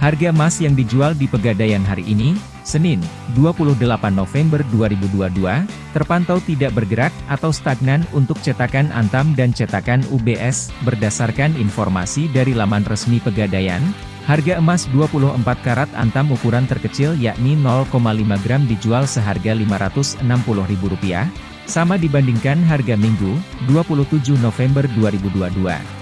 Harga emas yang dijual di Pegadaian hari ini, Senin, 28 November 2022, terpantau tidak bergerak atau stagnan untuk cetakan Antam dan cetakan UBS, berdasarkan informasi dari laman resmi Pegadaian, harga emas 24 karat Antam ukuran terkecil yakni 0,5 gram dijual seharga Rp560.000, sama dibandingkan harga Minggu, 27 November 2022.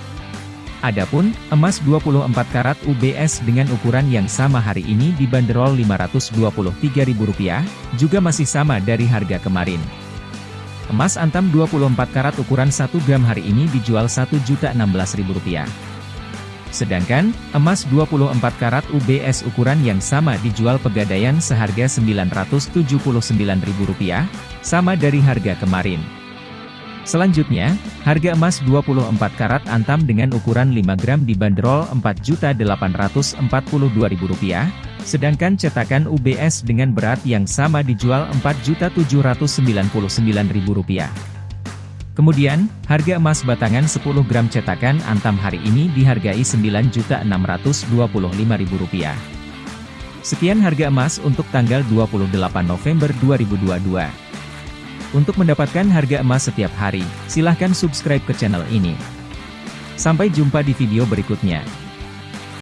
Adapun, emas 24 karat UBS dengan ukuran yang sama hari ini dibanderol Rp523.000, juga masih sama dari harga kemarin. Emas antam 24 karat ukuran 1 gram hari ini dijual Rp1.016.000. Sedangkan, emas 24 karat UBS ukuran yang sama dijual pegadaian seharga Rp979.000, sama dari harga kemarin. Selanjutnya, harga emas 24 karat antam dengan ukuran 5 gram dibanderol Rp4.842.000, sedangkan cetakan UBS dengan berat yang sama dijual Rp4.799.000. Kemudian, harga emas batangan 10 gram cetakan antam hari ini dihargai Rp9.625.000. Sekian harga emas untuk tanggal 28 November 2022. Untuk mendapatkan harga emas setiap hari, silahkan subscribe ke channel ini. Sampai jumpa di video berikutnya.